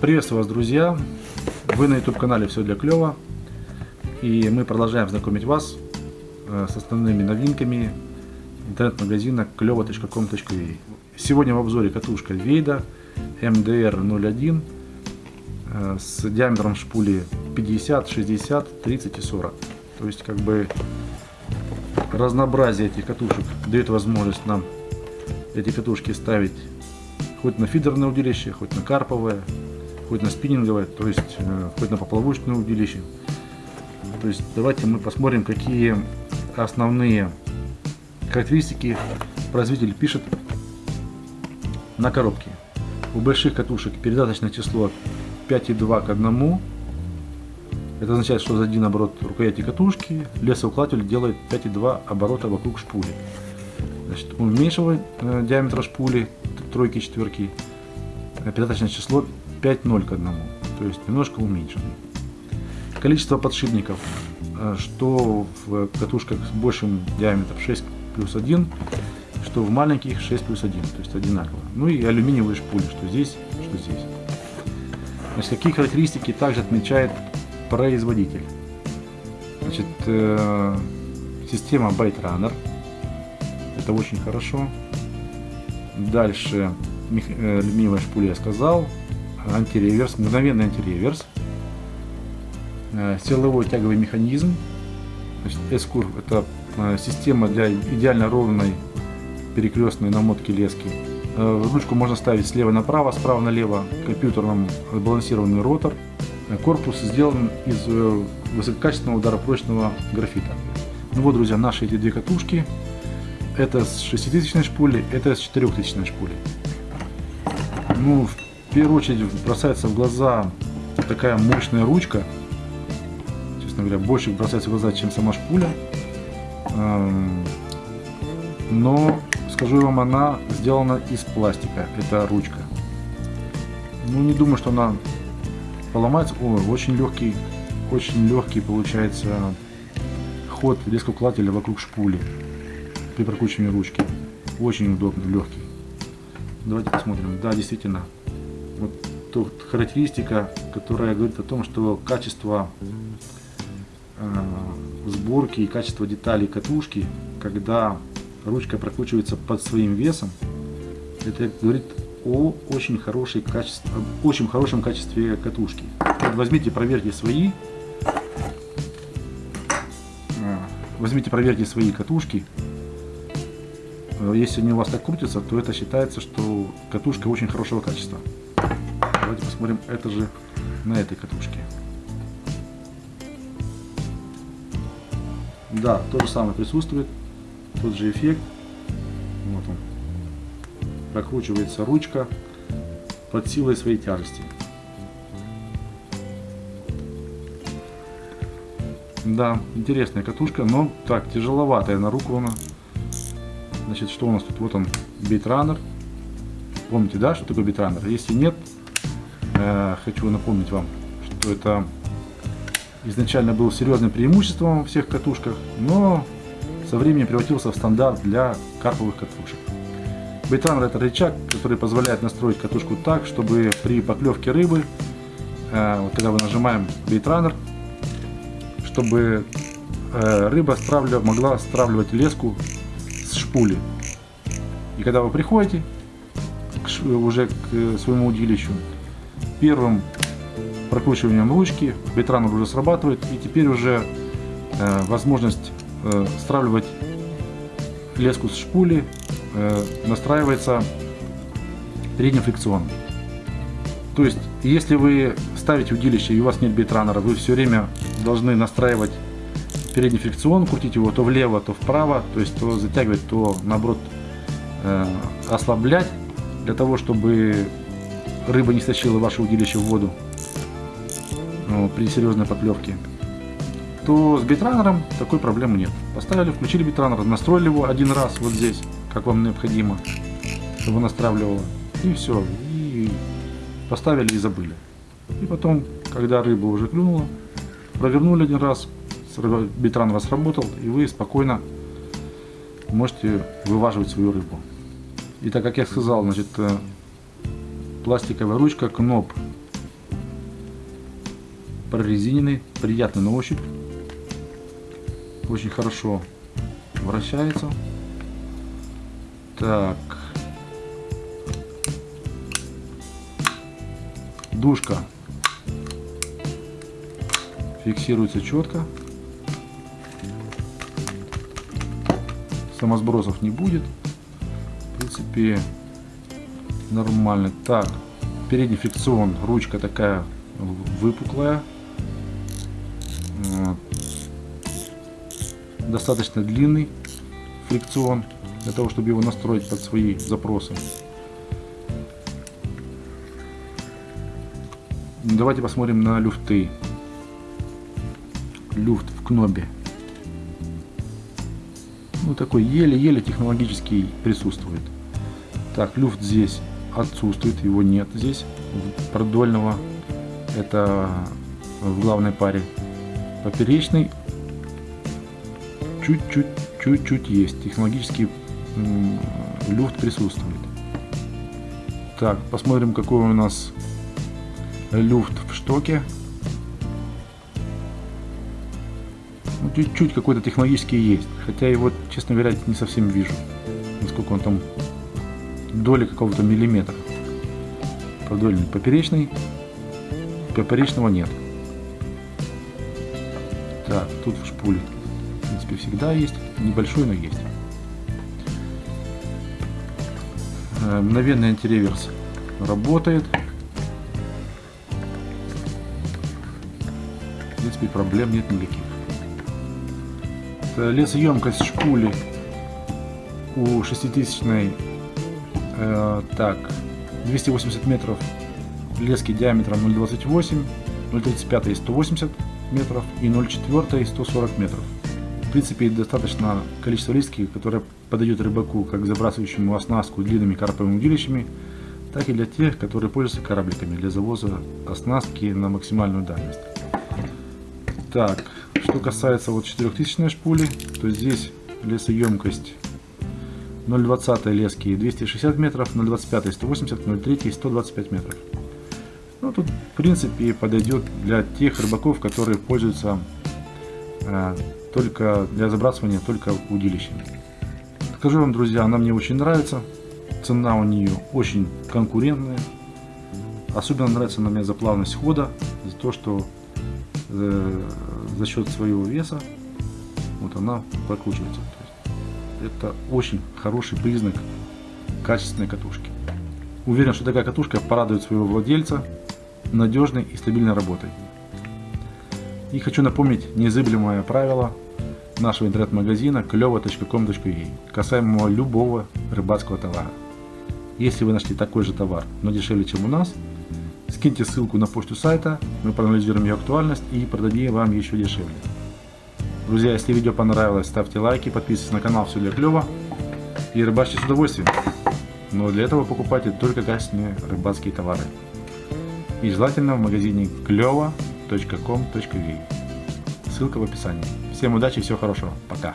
Приветствую вас, друзья! Вы на YouTube-канале «Все для клёва» и мы продолжаем знакомить вас э, с основными новинками интернет-магазина клёва.com.ua Сегодня в обзоре катушка Вейда MDR01 э, с диаметром шпули 50, 60, 30 и 40. То есть как бы разнообразие этих катушек дает возможность нам эти катушки ставить хоть на фидерное удилище, хоть на карповое, хоть на спиннинговое, то есть э, хоть на поплавочное удилище. То есть давайте мы посмотрим, какие основные характеристики производитель пишет на коробке. У больших катушек передаточное число 5,2 к 1. Это означает, что за один оборот рукояти катушки лесоукладыватель делает 5,2 оборота вокруг шпули. Значит, у меньшего э, диаметра шпули, тройки, четверки, передаточное число 5,0 к 1, то есть немножко уменьшено. Количество подшипников, э, что в катушках с большим диаметром 6 плюс 1, что в маленьких 6 плюс 1, то есть одинаково. Ну и алюминиевые шпули, что здесь, что здесь. Значит, какие характеристики также отмечает производитель. Значит, э, система Byte Runner. Это очень хорошо. Дальше э, алюминиевая шпуля я сказал антиреверс, мгновенный антиреверс, э, силовой тяговый механизм, S-Curve это э, система для идеально ровной перекрестной намотки лески. Э, ручку можно ставить слева направо, справа налево, компьютером балансированный ротор. Корпус сделан из высококачественного ударопрочного графита. Ну вот, друзья, наши эти две катушки. Это с 6000 шпули, это с 4000 шпули. Ну, в первую очередь бросается в глаза такая мощная ручка. Честно говоря, больше бросается в глаза, чем сама шпуля. Эм, но, скажу вам, она сделана из пластика, эта ручка. Ну, не думаю, что она поломается. О, очень легкий, очень легкий получается ход лескоукладателя вокруг шпули при прокручивании ручки. Очень удобный, легкий. Давайте посмотрим. Да, действительно, вот тут характеристика, которая говорит о том, что качество э, сборки и качество деталей катушки, когда ручка прокручивается под своим весом, это говорит о очень, хорошей качестве, очень хорошем качестве катушки. Возьмите, проверьте свои, э, возьмите, проверьте свои катушки. Э, если они у вас так крутятся, то это считается, что катушка очень хорошего качества. Давайте посмотрим это же на этой катушке. Да, то же самое присутствует, тот же эффект. Вот он. Прокручивается ручка под силой своей тяжести. Да, интересная катушка, но так, тяжеловатая на руку она. Значит, что у нас тут? Вот он, битранер. Помните, да, что такое битранер? Если нет, хочу напомнить вам, что это изначально был серьезным преимуществом во всех катушках, но со временем превратился в стандарт для карповых катушек. Бейтранер это рычаг, который позволяет настроить катушку так, чтобы при поклевке рыбы, э, вот когда мы нажимаем бейтранер, чтобы э, рыба стравлив, могла стравливать леску с шпули. И когда вы приходите уже к своему удилищу, первым прокручиванием ручки битранер уже срабатывает и теперь уже э, возможность э, стравливать леску с шпули э, настраивается передним фрикционом. То есть, если вы ставите удилище и у вас нет битранера, вы все время должны настраивать передний фрикцион, крутить его то влево, то вправо, то есть то затягивать, то наоборот э, ослаблять, для того, чтобы рыба не стащила ваше удилище в воду ну, при серьезной поклевке, то с битранером такой проблемы нет. Поставили, включили битранер, настроили его один раз вот здесь, как вам необходимо, чтобы настраивало, и все, и поставили и забыли. И потом, когда рыба уже клюнула, провернули один раз, битранер сработал, и вы спокойно можете вываживать свою рыбу. И так как я сказал, значит, э, пластиковая ручка Кноп прорезиненный, приятный на ощупь. Очень хорошо вращается. Так. Душка фиксируется четко. Самосбросов не будет. В принципе, нормально. Так, передний фрикцион, ручка такая выпуклая. Достаточно длинный фрикцион для того, чтобы его настроить под свои запросы. Давайте посмотрим на люфты. Люфт в кнобе. Ну такой еле-еле технологический присутствует. Так, люфт здесь отсутствует, его нет здесь, продольного. Это в главной паре. Поперечный чуть-чуть чуть-чуть есть. Технологический люфт присутствует. Так, посмотрим, какой у нас люфт в штоке. Ну, чуть-чуть какой-то технологический есть. Хотя его, честно говоря, не совсем вижу. Насколько он там доли какого-то миллиметра. Продольный поперечный. Поперечного нет. Так, тут в шпуле в принципе всегда есть. Небольшой, но есть. Э, мгновенный антиреверс работает. В принципе проблем нет никаких. Лесоемкость шпули у 6000 э, так 280 метров лески диаметром 0,28 0,35 180 метров и 0,4 140 метров. В принципе достаточно количество лески которое подойдет рыбаку как забрасывающему оснастку длинными карповыми удилищами так и для тех которые пользуются корабликами для завоза оснастки на максимальную дальность. Так что касается вот 4000 шпули то здесь лесоемкость 0,20 лески 260 метров, 0,25 180, 0,3 125 метров. Ну, тут, в принципе, подойдет для тех рыбаков, которые пользуются э, только для забрасывания только удилищами. Скажу вам, друзья, она мне очень нравится. Цена у нее очень конкурентная. Особенно нравится она мне за плавность хода, за то, что э, за счет своего веса вот она прокручивается. Это очень хороший признак качественной катушки. Уверен, что такая катушка порадует своего владельца надежной и стабильной работой. И хочу напомнить незыблемое правило нашего интернет-магазина клево.com.ua касаемо любого рыбацкого товара. Если вы нашли такой же товар, но дешевле, чем у нас, скиньте ссылку на почту сайта, мы проанализируем ее актуальность и продадим вам еще дешевле. Друзья, если видео понравилось, ставьте лайки, подписывайтесь на канал Все для клёва и рыбачьте с удовольствием. Но для этого покупайте только качественные рыбацкие товары. И желательно в магазине клево.com.ua. Ссылка в описании. Всем удачи всего хорошего. Пока.